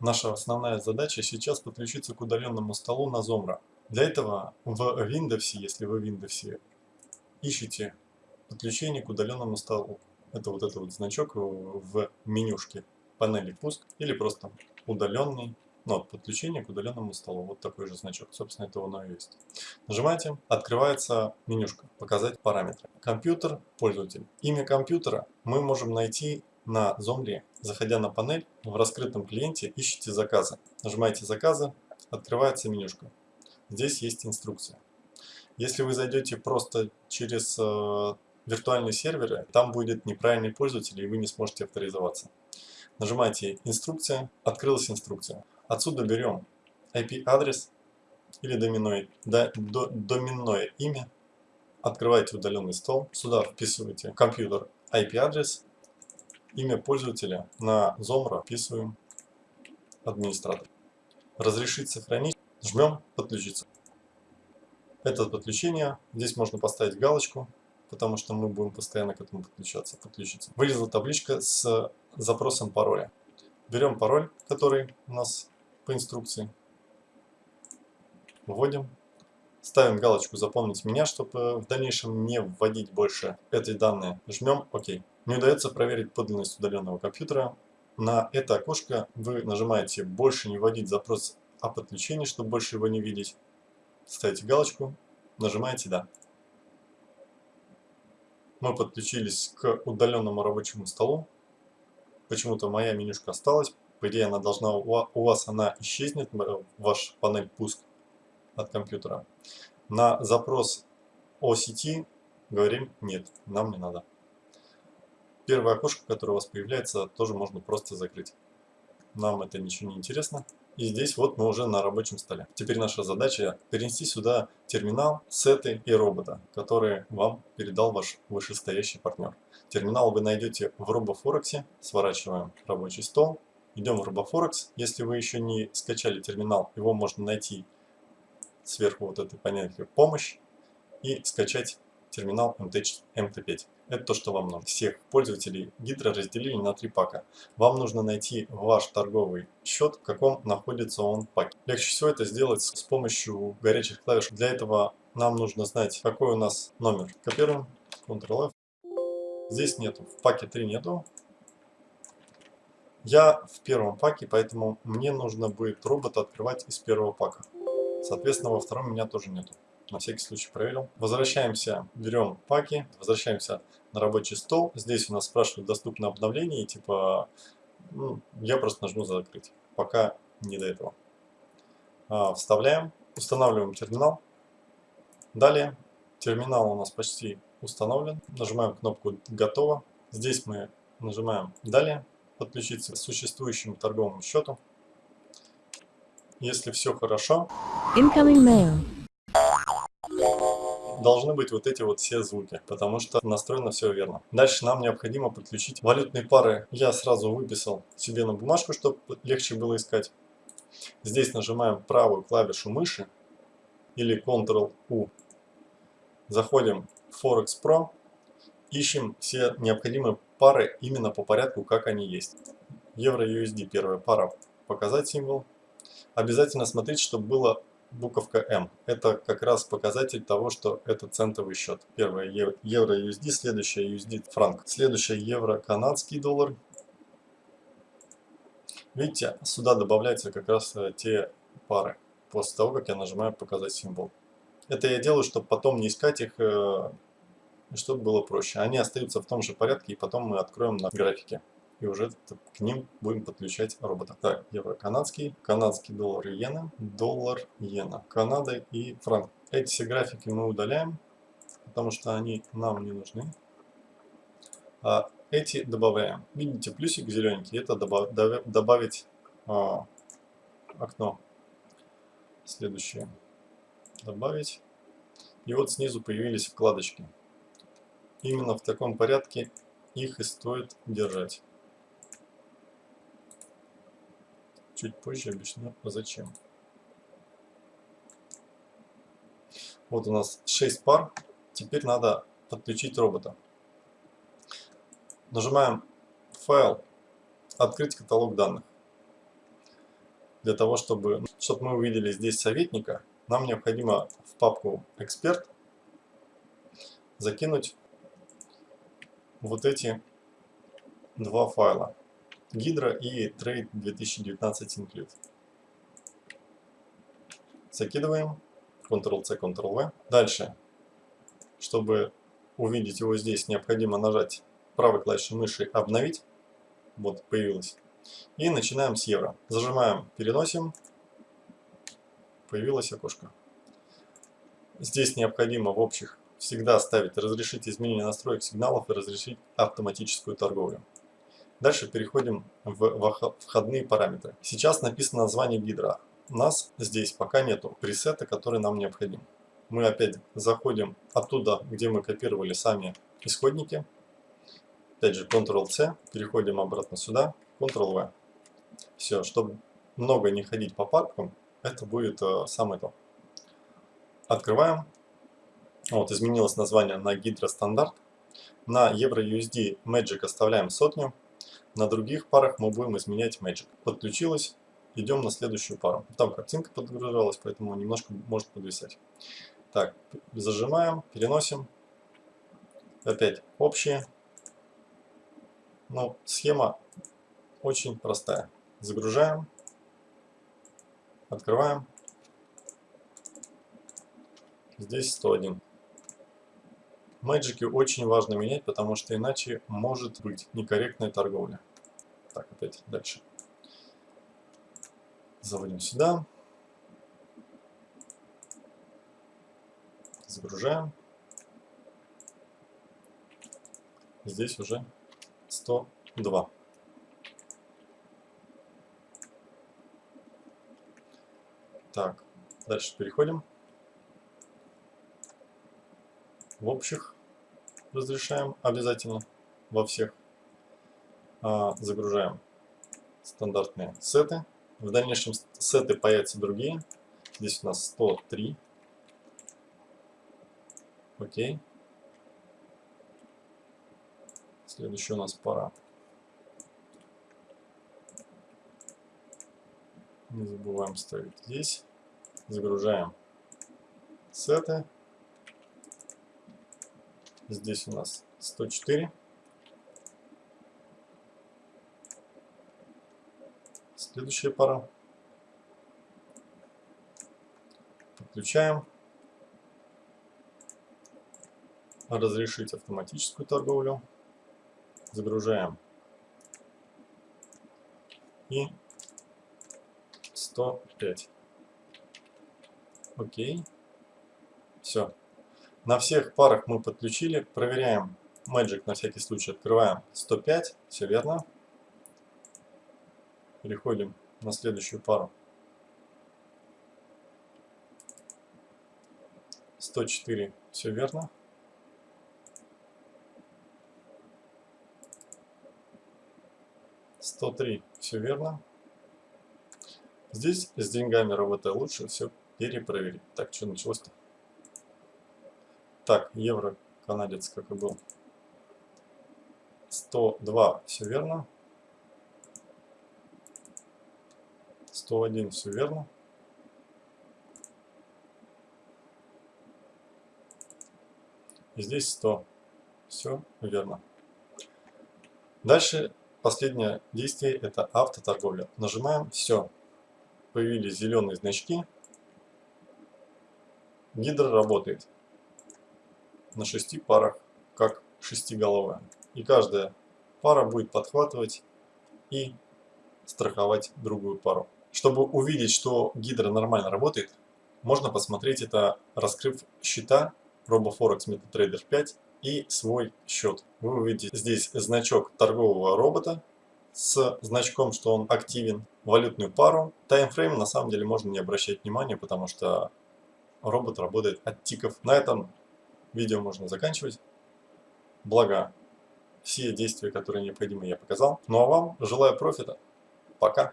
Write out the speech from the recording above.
Наша основная задача сейчас подключиться к удаленному столу на Zomra. Для этого в Windows, если вы в Windows, ищите подключение к удаленному столу. Это вот этот вот значок в менюшке панели пуск или просто удаленный ну, подключение к удаленному столу. Вот такой же значок. Собственно, это оно и есть. Нажимаете, открывается менюшка «Показать параметры». Компьютер, пользователь. Имя компьютера мы можем найти на Zomri. Заходя на панель, в раскрытом клиенте ищите заказы. Нажимаете «Заказы», открывается менюшка. Здесь есть инструкция. Если вы зайдете просто через э, виртуальные серверы, там будет неправильный пользователь, и вы не сможете авторизоваться. Нажимаете «Инструкция», открылась инструкция. Отсюда берем IP-адрес или доменное, до, до, доменное имя, открываете удаленный стол, сюда вписываете компьютер IP-адрес, имя пользователя на Zomra вписываем администратор. Разрешить сохранить, жмем подключиться. Это подключение, здесь можно поставить галочку, потому что мы будем постоянно к этому подключаться. подключиться. Вылезла табличка с запросом пароля. Берем пароль, который у нас по инструкции. Вводим. Ставим галочку «Запомнить меня», чтобы в дальнейшем не вводить больше этой данные. Жмем «Ок». Не удается проверить подлинность удаленного компьютера. На это окошко вы нажимаете «Больше не вводить запрос о подключении», чтобы больше его не видеть. Ставите галочку, нажимаете «Да». Мы подключились к удаленному рабочему столу. Почему-то моя менюшка осталась. По идее, она должна у вас она исчезнет, ваш панель пуск от компьютера. На запрос о сети говорим нет, нам не надо. Первое окошко, которое у вас появляется, тоже можно просто закрыть. Нам это ничего не интересно. И здесь вот мы уже на рабочем столе. Теперь наша задача перенести сюда терминал, сеты и робота, которые вам передал ваш вышестоящий партнер. Терминал вы найдете в RoboForex. Сворачиваем рабочий стол. Идем в RoboForex. Если вы еще не скачали терминал, его можно найти сверху вот этой понятия «Помощь» и скачать терминал MT5. Это то, что вам надо. Всех пользователей Гидро разделили на три пака. Вам нужно найти ваш торговый счет, в каком находится он паке. Легче всего это сделать с помощью горячих клавиш. Для этого нам нужно знать, какой у нас номер. Копируем, Ctrl-F. Здесь нету, в паке 3 нету. Я в первом паке, поэтому мне нужно будет робота открывать из первого пака. Соответственно, во втором меня тоже нету на всякий случай проверил. Возвращаемся, берем паки, возвращаемся на рабочий стол. Здесь у нас спрашивают доступно обновление, типа, ну, я просто нажму закрыть, пока не до этого. А, вставляем, устанавливаем терминал. Далее, терминал у нас почти установлен. Нажимаем кнопку «Готово». Здесь мы нажимаем «Далее», подключиться к существующему торговому счету. Если все хорошо, Incoming mail должны быть вот эти вот все звуки, потому что настроено все верно. Дальше нам необходимо подключить валютные пары. Я сразу выписал себе на бумажку, чтобы легче было искать. Здесь нажимаем правую клавишу мыши или Ctrl-U. Заходим в Forex Pro, ищем все необходимые пары именно по порядку, как они есть. Евро-USD первая пара, показать символ. Обязательно смотрите, чтобы было буковка М. Это как раз показатель того, что это центовый счет. Первое евро USD, следующее USD франк, следующее евро канадский доллар. Видите, сюда добавляются как раз э, те пары, после того, как я нажимаю показать символ. Это я делаю, чтобы потом не искать их, э, чтобы было проще. Они остаются в том же порядке, и потом мы откроем на графике и уже к ним будем подключать робота. Так, евро канадский, канадский доллар иена, доллар, иена, Канада и франк. Эти все графики мы удаляем, потому что они нам не нужны. А эти добавляем. Видите, плюсик зелененький, это добав, добавить а, окно. Следующее. Добавить. И вот снизу появились вкладочки. Именно в таком порядке их и стоит держать. Чуть позже объясню зачем. Вот у нас 6 пар. Теперь надо подключить робота. Нажимаем «Файл», «Открыть каталог данных». для того, чтобы, чтобы мы увидели здесь советника, нам необходимо в папку «Эксперт» закинуть вот эти два файла. Гидра и Trade 2019 Include. Закидываем. Ctrl-C, Ctrl-V. Дальше, чтобы увидеть его здесь, необходимо нажать правой клавишей мыши «Обновить». Вот, появилось. И начинаем с евро. Зажимаем, переносим. Появилось окошко. Здесь необходимо в общих всегда ставить «Разрешить изменение настроек сигналов» и «Разрешить автоматическую торговлю». Дальше переходим в входные параметры. Сейчас написано название гидра. У нас здесь пока нету пресета, который нам необходим. Мы опять заходим оттуда, где мы копировали сами исходники. Опять же Ctrl-C, переходим обратно сюда, Ctrl-V. Все, чтобы много не ходить по папкам, это будет э, самое то. Открываем. Вот, изменилось название на Hydra стандарт. На EURUSD Magic оставляем сотню. На других парах мы будем изменять Magic. Подключилось. Идем на следующую пару. Там картинка подгружалась, поэтому немножко может подвисать. Так, зажимаем, переносим. Опять общие. Ну, схема очень простая. Загружаем. Открываем. Здесь 101. Мэджики очень важно менять, потому что иначе может быть некорректная торговля. Так, опять дальше. Заводим сюда. Загружаем. Здесь уже 102. Так, дальше переходим. В общих разрешаем обязательно во всех. А, загружаем стандартные сеты. В дальнейшем сеты появятся другие. Здесь у нас 103. Окей. Следующая у нас пора. Не забываем ставить здесь. Загружаем сеты. Здесь у нас 104. Следующая пара. Подключаем. Разрешить автоматическую торговлю. Загружаем. И 105. Окей. Все. На всех парах мы подключили. Проверяем Magic на всякий случай. Открываем 105. Все верно. Переходим на следующую пару. 104. Все верно. Сто три. Все верно. Здесь с деньгами работая лучше все перепроверить. Так, что началось-то? Так, евро, канадец, как и был. 102, все верно. 101, все верно. И здесь 100. Все верно. Дальше последнее действие это автоторговля. Нажимаем все. Появились зеленые значки. Гидро работает на шести парах, как шестиголовая. И каждая пара будет подхватывать и страховать другую пару. Чтобы увидеть, что гидра нормально работает, можно посмотреть это, раскрыв счета RoboForex MetaTrader 5 и свой счет. Вы увидите здесь значок торгового робота с значком, что он активен, валютную пару. Таймфрейм на самом деле можно не обращать внимания, потому что робот работает от тиков. На этом видео можно заканчивать. Благо, все действия, которые необходимы, я показал. Ну а вам желаю профита. Пока.